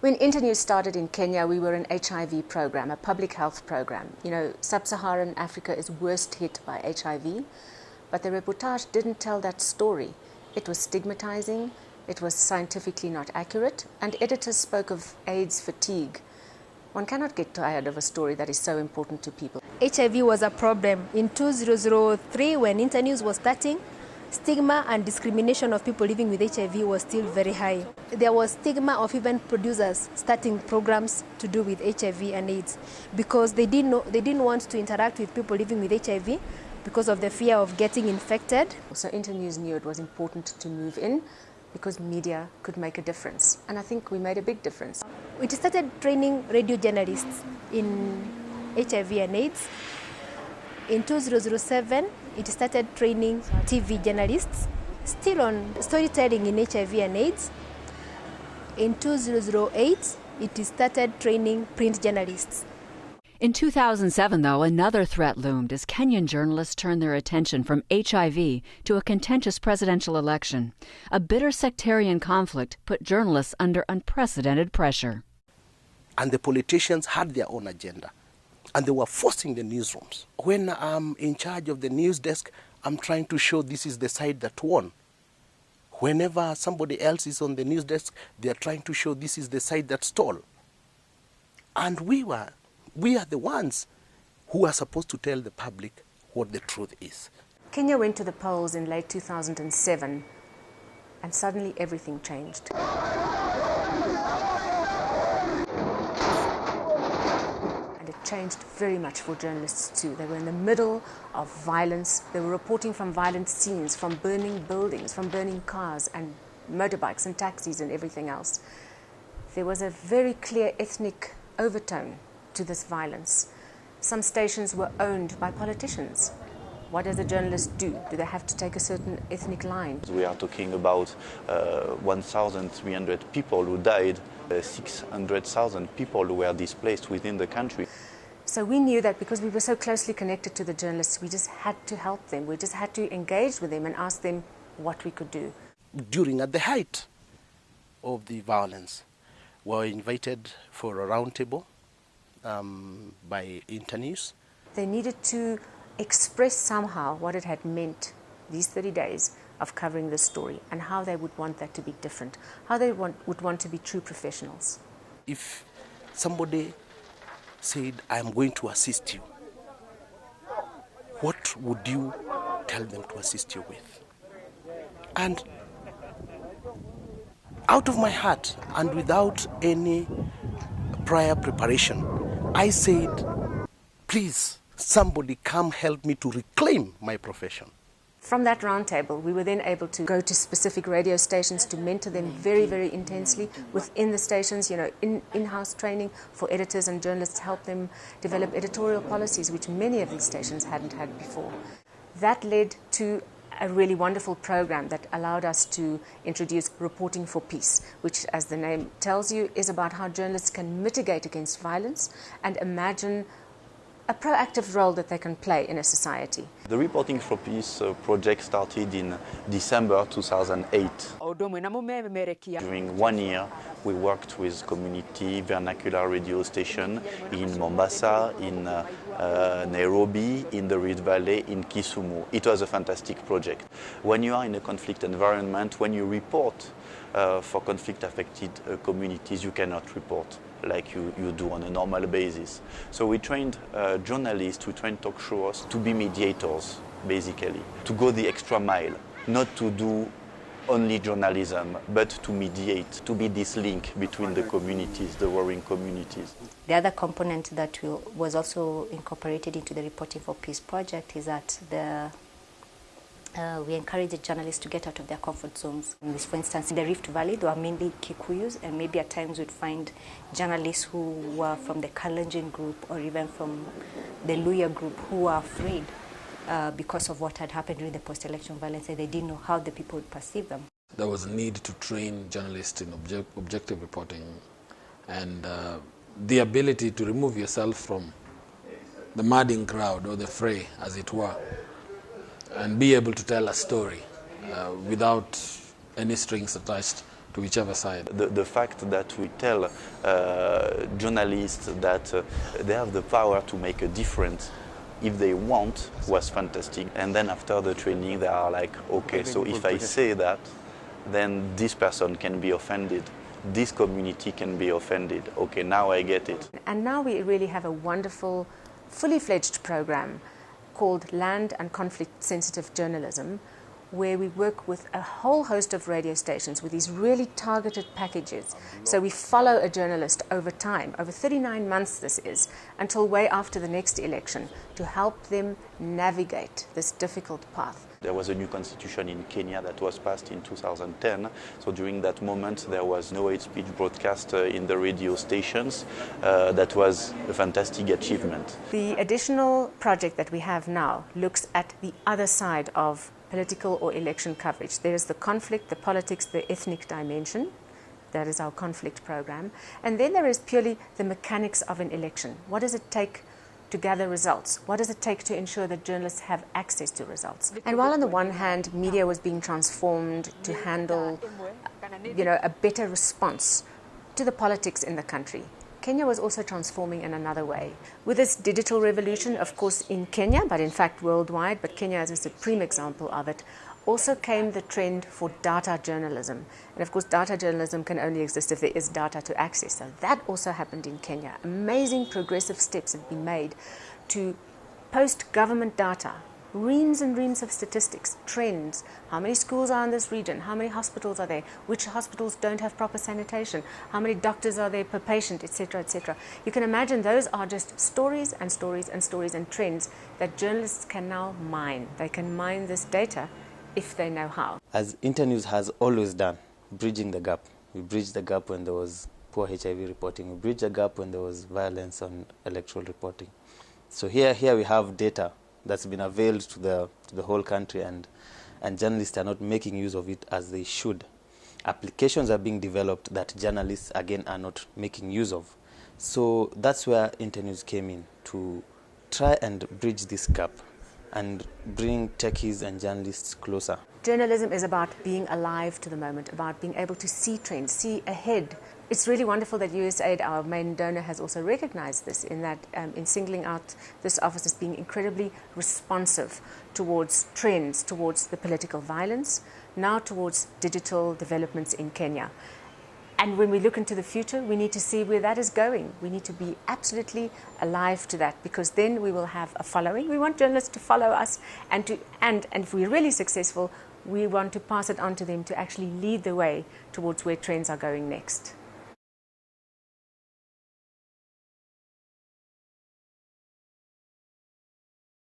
When Internews started in Kenya, we were an HIV program, a public health program. You know, sub-Saharan Africa is worst hit by HIV, but the reportage didn't tell that story. It was stigmatizing, it was scientifically not accurate, and editors spoke of AIDS fatigue. One cannot get tired of a story that is so important to people. HIV was a problem. In 2003, when Internews was starting, stigma and discrimination of people living with HIV was still very high. There was stigma of even producers starting programs to do with HIV and AIDS because they didn't, know, they didn't want to interact with people living with HIV because of the fear of getting infected. So Internews knew it was important to move in because media could make a difference. And I think we made a big difference. We started training radio journalists in HIV and AIDS. In 2007, it started training TV journalists, still on storytelling in HIV and AIDS. In 2008, it started training print journalists. In 2007, though, another threat loomed as Kenyan journalists turned their attention from HIV to a contentious presidential election. A bitter sectarian conflict put journalists under unprecedented pressure. And the politicians had their own agenda and they were forcing the newsrooms. When I'm in charge of the news desk, I'm trying to show this is the side that won. Whenever somebody else is on the news desk, they are trying to show this is the side that stole. And we were, we are the ones who are supposed to tell the public what the truth is. Kenya went to the polls in late 2007 and suddenly everything changed. Changed very much for journalists too. They were in the middle of violence. They were reporting from violent scenes, from burning buildings, from burning cars and motorbikes and taxis and everything else. There was a very clear ethnic overtone to this violence. Some stations were owned by politicians. What does a journalist do? Do they have to take a certain ethnic line? We are talking about uh, 1,300 people who died, uh, 600,000 people who were displaced within the country. So we knew that because we were so closely connected to the journalists, we just had to help them. We just had to engage with them and ask them what we could do. During at the height of the violence, we were invited for a roundtable um, by Internews. They needed to express somehow what it had meant these 30 days of covering the story and how they would want that to be different, how they want, would want to be true professionals. If somebody said, I am going to assist you, what would you tell them to assist you with? And out of my heart and without any prior preparation, I said, please, somebody come help me to reclaim my profession. From that roundtable, we were then able to go to specific radio stations to mentor them very, very intensely within the stations, you know, in, in-house training for editors and journalists, to help them develop editorial policies, which many of these stations hadn't had before. That led to a really wonderful program that allowed us to introduce Reporting for Peace, which, as the name tells you, is about how journalists can mitigate against violence and imagine a proactive role that they can play in a society. The Reporting for Peace uh, project started in December 2008. During one year, we worked with community vernacular radio station in Mombasa, in uh, uh, Nairobi, in the Rift Valley, in Kisumu. It was a fantastic project. When you are in a conflict environment, when you report uh, for conflict affected uh, communities, you cannot report like you, you do on a normal basis. So we trained uh, journalists, we trained talk shows to be mediators, basically, to go the extra mile, not to do only journalism, but to mediate, to be this link between the communities, the warring communities. The other component that was also incorporated into the Reporting for Peace project is that the uh, we encourage journalists to get out of their comfort zones. For instance, in the Rift Valley, there are mainly Kikuyus, and maybe at times we'd find journalists who were from the Kalenjin group or even from the Luhya group who were afraid uh, because of what had happened during the post-election violence, and they didn't know how the people would perceive them. There was a need to train journalists in object, objective reporting and uh, the ability to remove yourself from the madding crowd or the fray, as it were, and be able to tell a story uh, without any strings attached to whichever side. The, the fact that we tell uh, journalists that uh, they have the power to make a difference if they want was fantastic. And then after the training, they are like, okay, so if I say that, then this person can be offended. This community can be offended. Okay, now I get it. And now we really have a wonderful, fully fledged program called Land and Conflict Sensitive Journalism, where we work with a whole host of radio stations with these really targeted packages. So we follow a journalist over time, over 39 months this is, until way after the next election, to help them navigate this difficult path. There was a new constitution in Kenya that was passed in 2010. So during that moment, there was no hate speech broadcast uh, in the radio stations. Uh, that was a fantastic achievement. The additional project that we have now looks at the other side of political or election coverage. There is the conflict, the politics, the ethnic dimension. That is our conflict program. And then there is purely the mechanics of an election. What does it take to gather results? What does it take to ensure that journalists have access to results? And while on the one hand, media was being transformed to handle, you know, a better response to the politics in the country, Kenya was also transforming in another way. With this digital revolution, of course, in Kenya, but in fact worldwide, but Kenya is a supreme example of it, also came the trend for data journalism. And of course, data journalism can only exist if there is data to access. So that also happened in Kenya. Amazing progressive steps have been made to post government data reams and reams of statistics, trends, how many schools are in this region, how many hospitals are there, which hospitals don't have proper sanitation, how many doctors are there per patient, etc., etc. You can imagine those are just stories and stories and stories and trends that journalists can now mine. They can mine this data if they know how. As Internews has always done, bridging the gap. We bridged the gap when there was poor HIV reporting. We bridged the gap when there was violence on electoral reporting. So here, here we have data that's been availed to the, to the whole country and, and journalists are not making use of it as they should. Applications are being developed that journalists, again, are not making use of. So that's where Internews came in, to try and bridge this gap and bring techies and journalists closer. Journalism is about being alive to the moment, about being able to see trends, see ahead. It's really wonderful that USAID, our main donor, has also recognized this in that um, in singling out this office as being incredibly responsive towards trends, towards the political violence, now towards digital developments in Kenya. And when we look into the future, we need to see where that is going. We need to be absolutely alive to that because then we will have a following. We want journalists to follow us and to and, and if we're really successful, we want to pass it on to them to actually lead the way towards where trends are going next.